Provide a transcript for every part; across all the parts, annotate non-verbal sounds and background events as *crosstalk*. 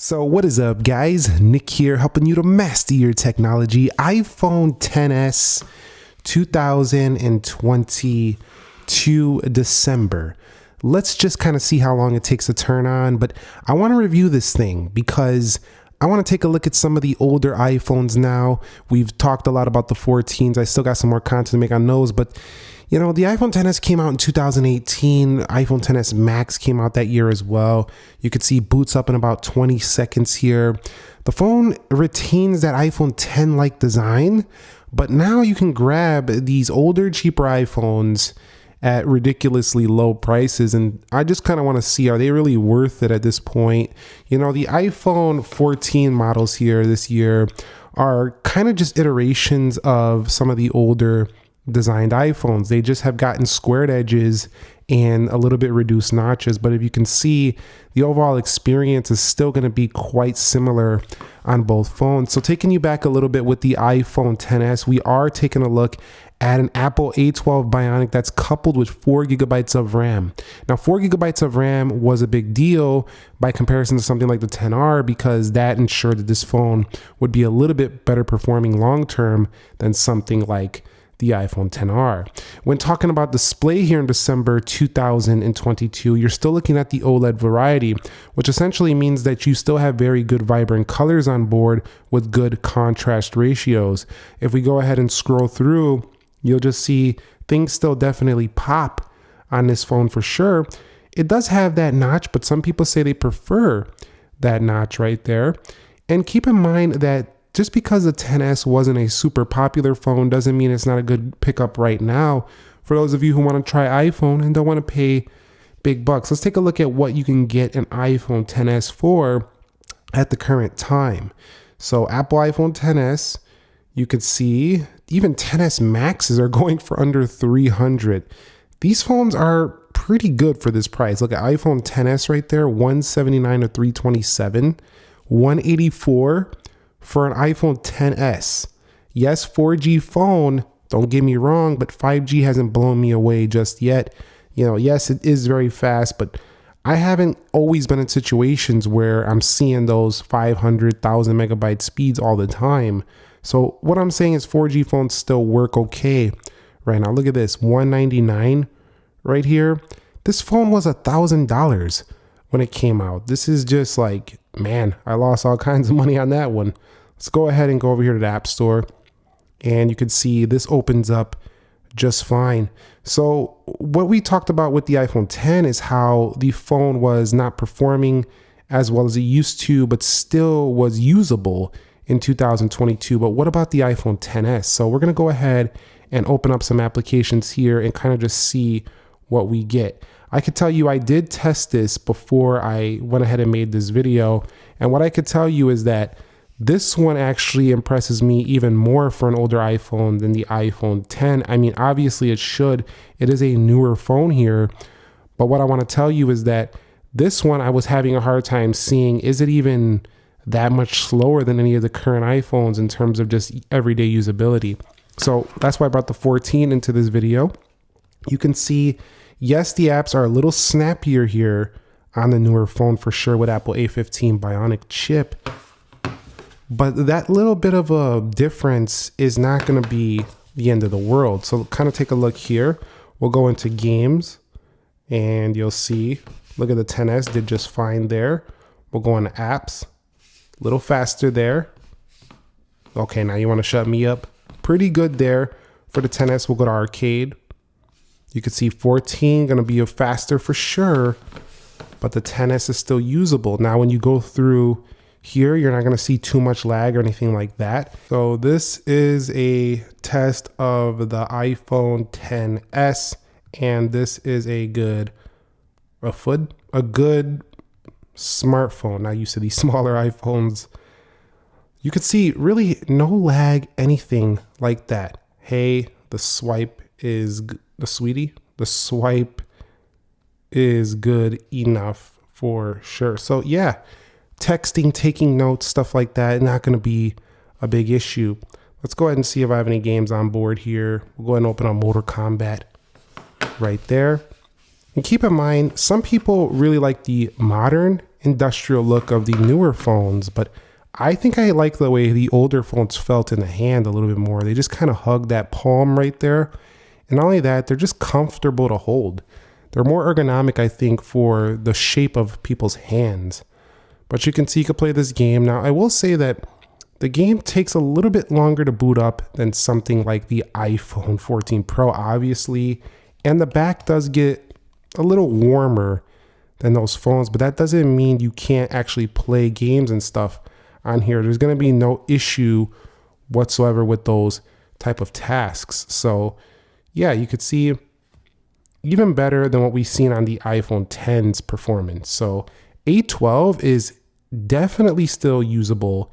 So, what is up, guys? Nick here, helping you to master your technology. iPhone 10s 2022 December. Let's just kind of see how long it takes to turn on, but I want to review this thing because I want to take a look at some of the older iPhones now. We've talked a lot about the 14s. I still got some more content to make on those, but you know, the iPhone 10s came out in 2018. iPhone 10s Max came out that year as well. You could see boots up in about 20 seconds here. The phone retains that iPhone 10 like design, but now you can grab these older, cheaper iPhones at ridiculously low prices. And I just kind of want to see are they really worth it at this point? You know, the iPhone 14 models here this year are kind of just iterations of some of the older designed iPhones. They just have gotten squared edges and a little bit reduced notches. But if you can see, the overall experience is still going to be quite similar on both phones. So taking you back a little bit with the iPhone 10s, we are taking a look at an Apple A12 Bionic that's coupled with four gigabytes of RAM. Now, four gigabytes of RAM was a big deal by comparison to something like the 10R because that ensured that this phone would be a little bit better performing long term than something like the iPhone 10R. When talking about display here in December 2022, you're still looking at the OLED variety, which essentially means that you still have very good vibrant colors on board with good contrast ratios. If we go ahead and scroll through, you'll just see things still definitely pop on this phone for sure. It does have that notch, but some people say they prefer that notch right there. And keep in mind that just because the 10s wasn't a super popular phone doesn't mean it's not a good pickup right now for those of you who want to try iphone and don't want to pay big bucks let's take a look at what you can get an iphone 10s for at the current time so apple iphone 10s you can see even 10s maxes are going for under 300 these phones are pretty good for this price look at iphone 10s right there 179 to 327 184 for an iPhone 10s. Yes, 4G phone, don't get me wrong, but 5G hasn't blown me away just yet. You know, yes, it is very fast, but I haven't always been in situations where I'm seeing those 500,000 megabyte speeds all the time. So what I'm saying is 4G phones still work okay right now. Look at this, 199 right here. This phone was a thousand dollars when it came out. This is just like, man, I lost all *laughs* kinds of money on that one. Let's go ahead and go over here to the App Store. And you can see this opens up just fine. So what we talked about with the iPhone 10 is how the phone was not performing as well as it used to, but still was usable in 2022. But what about the iPhone 10s? So we're going to go ahead and open up some applications here and kind of just see what we get. I could tell you I did test this before I went ahead and made this video. And what I could tell you is that this one actually impresses me even more for an older iPhone than the iPhone 10. I mean, obviously it should. It is a newer phone here. But what I want to tell you is that this one I was having a hard time seeing is it even that much slower than any of the current iPhones in terms of just everyday usability. So that's why I brought the 14 into this video. You can see Yes, the apps are a little snappier here on the newer phone for sure with Apple A15 Bionic chip. But that little bit of a difference is not going to be the end of the world. So kind of take a look here. We'll go into games and you'll see, look at the 10S did just fine there. We'll go into apps, a little faster there. Okay, now you want to shut me up. Pretty good there for the 10S. We'll go to arcade. You can see 14 going to be a faster for sure, but the 10s is still usable. Now, when you go through here, you're not going to see too much lag or anything like that. So this is a test of the iPhone 10s, and this is a good, a foot, a good smartphone. Now used to these *laughs* smaller iPhones. You could see really no lag, anything like that. Hey, the swipe is the sweetie, the swipe is good enough for sure. So yeah, texting, taking notes, stuff like that, not going to be a big issue. Let's go ahead and see if I have any games on board here. We'll go ahead and open up Mortal Kombat right there. And keep in mind, some people really like the modern industrial look of the newer phones, but I think I like the way the older phones felt in the hand a little bit more. They just kind of hug that palm right there. And not only that, they're just comfortable to hold. They're more ergonomic, I think, for the shape of people's hands. But you can see you can play this game. Now, I will say that the game takes a little bit longer to boot up than something like the iPhone 14 Pro, obviously. And the back does get a little warmer than those phones, but that doesn't mean you can't actually play games and stuff on here. There's going to be no issue whatsoever with those type of tasks. So, yeah, you could see even better than what we've seen on the iPhone 10's performance. So, A12 is definitely still usable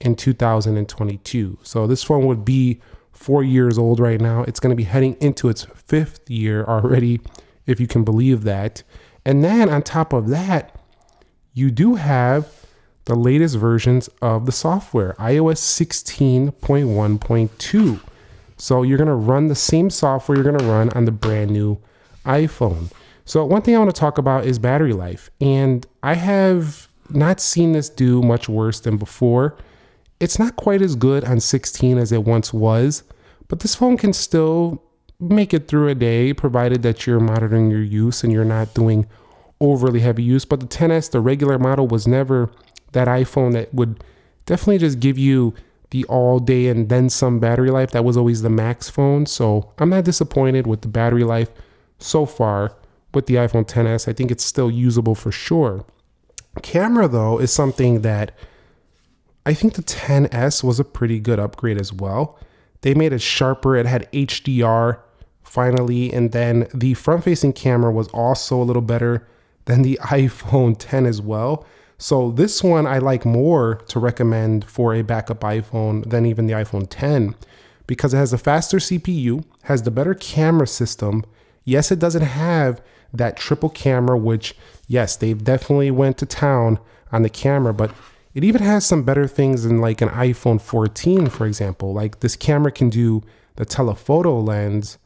in 2022. So, this phone would be four years old right now. It's going to be heading into its fifth year already, if you can believe that. And then on top of that, you do have the latest versions of the software, iOS 16.1.2. So you're going to run the same software you're going to run on the brand new iPhone. So one thing I want to talk about is battery life. And I have not seen this do much worse than before. It's not quite as good on 16 as it once was, but this phone can still make it through a day provided that you're monitoring your use and you're not doing overly heavy use. But the 10S, the regular model, was never that iPhone that would definitely just give you the all day and then some battery life. That was always the max phone. So I'm not disappointed with the battery life so far with the iPhone 10s. I think it's still usable for sure. Camera, though, is something that I think the 10s was a pretty good upgrade as well. They made it sharper, it had HDR finally, and then the front facing camera was also a little better than the *laughs* iPhone 10 as well. So this one I like more to recommend for a backup iPhone than even the iPhone 10 because it has a faster CPU, has the better camera system. Yes, it doesn't have that triple camera, which yes, they've definitely went to town on the camera, but it even has some better things than like an iPhone 14, for example. Like this camera can do the telephoto lens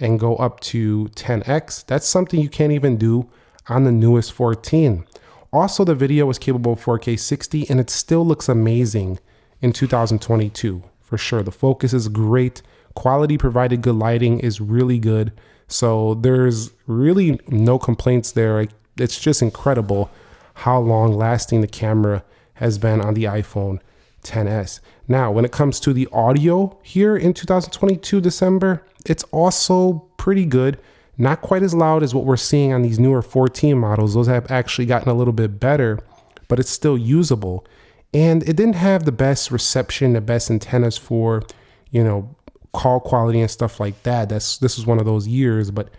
and go up to 10x. That's something you can't even do on the newest 14. Also, the video was capable of 4K 60 and it still looks amazing in 2022 for sure. The focus is great. Quality provided good lighting is really good. So there's really no complaints there. It's just incredible how long lasting the camera has been on the iPhone 10s. Now, when it comes to the audio here in 2022 December, it's also pretty good. Not quite as loud as what we're seeing on these newer 14 models. Those have actually gotten a little bit better, but it's still usable. And it didn't have the best reception, the best antennas for, you know, call quality and stuff like that. That's this was one of those years, but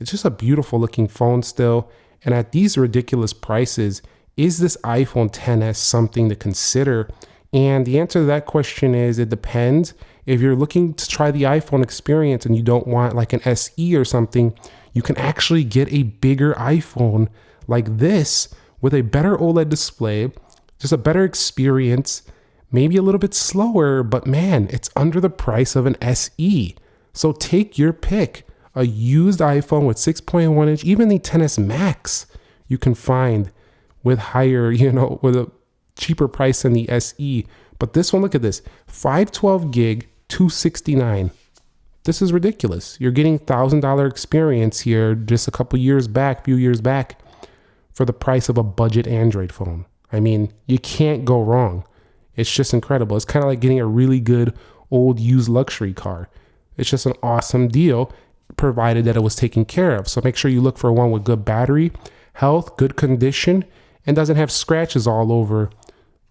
it's just a beautiful looking phone still. And at these ridiculous prices, is this iPhone 10s something to consider? And the answer to that question is it depends. If you're looking to try the iPhone experience and you don't want like an SE or something, you can actually get a bigger iPhone like this with a better OLED display, just a better experience, maybe a little bit slower, but man, it's under the price of an SE. So take your pick. A used iPhone with 6.1 inch, even the 10s Max, you can find with higher, *laughs* you know, with a cheaper price than the SE. But this one, look at this 512 gig, 269 this is ridiculous. You're getting thousand dollar experience here just a couple years back few years back for the price of a budget android phone. I mean you can't go wrong. It's just incredible. It's kind of like getting a really good old used luxury car. It's just an awesome deal provided that it was taken care of. So make sure you look for one with good battery health good condition and doesn't have scratches all over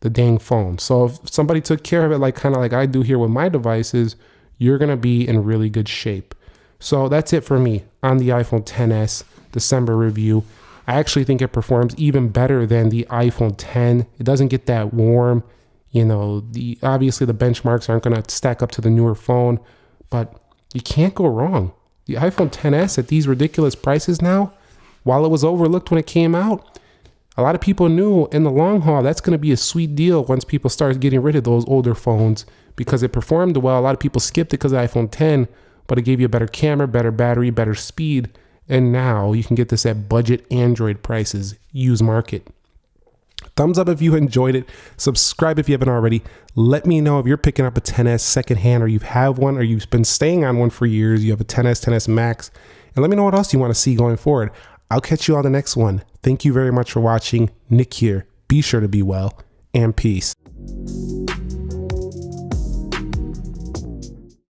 the dang phone. So if somebody took care of it like kind of like I do here with my devices, you're going to be in really good shape. So that's it for me on the iPhone 10s December review. I actually think it performs even better than the iPhone 10. It doesn't get that warm. You know, the obviously the benchmarks aren't going to stack up to the newer phone, but you can't go wrong. The iPhone 10s at these ridiculous prices now, while it was overlooked when it came out, a lot of people knew in the long haul that's going to be a sweet deal once people start getting rid of those older phones because it performed well. A lot of people skipped it because of iPhone 10, but it gave you a better camera, better battery, better speed. And now you can get this at budget Android prices, use market. Thumbs up if you enjoyed it. Subscribe if you haven't already. Let me know if you're picking up a 10S secondhand or you have one or you've been staying on one for years. You have a 10S, 10S Max. And let me know what else you want to see going forward. I'll catch you on the next one. Thank you very much for watching. Nick here. Be sure to be well and peace.